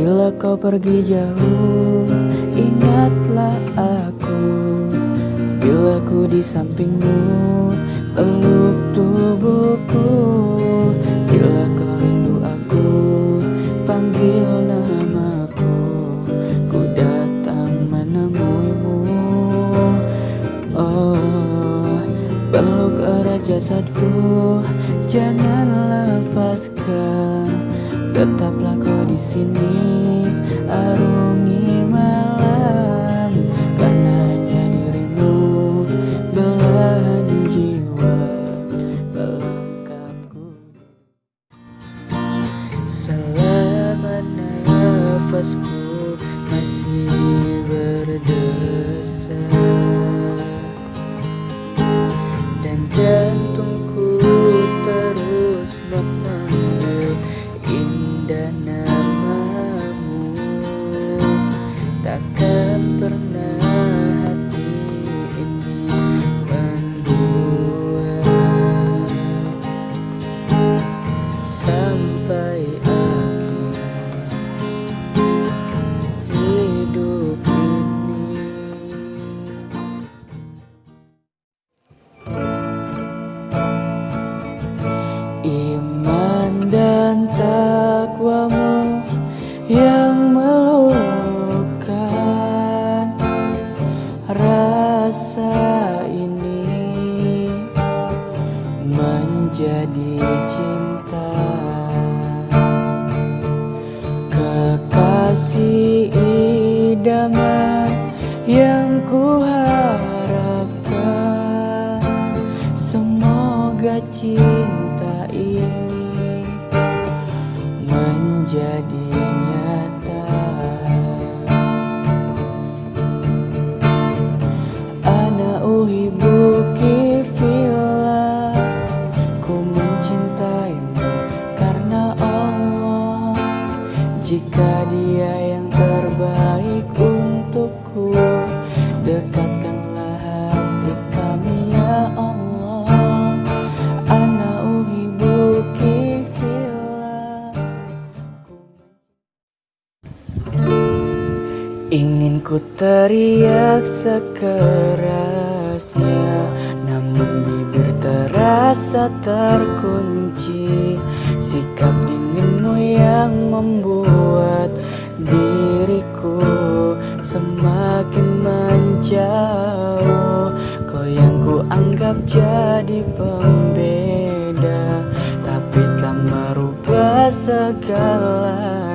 Bila kau pergi jauh Ingatlah aku. Bila ku di sampingmu Peluk tubuhku. Bila kau rindu aku Panggil namaku. Ku datang menemuimu. Oh Peluk erat jasadku Jangan lepaskan. Tetaplah kau sini arungi malam. Karena hanya dirimu belahan jiwa pelengkapku selama nafasku masih berdesak dan jantungku terus memanggil indah Iman dan takwamu yang meluluhkan rasa ini menjadi cinta. Kekasih idaman yang ku harapkan semoga cinta ini menjadi nyata. Ana uhibuki fillah Ku mencintaimu karena Allah. Jika dia yang terbaik untukku Dekatkanlah Ingin ku teriak sekerasnya Namun bibir terasa terkunci. Sikap dinginmu yang membuat diriku semakin menjauh. Kau yang ku anggap jadi pembeda Tapi telah merubah segalanya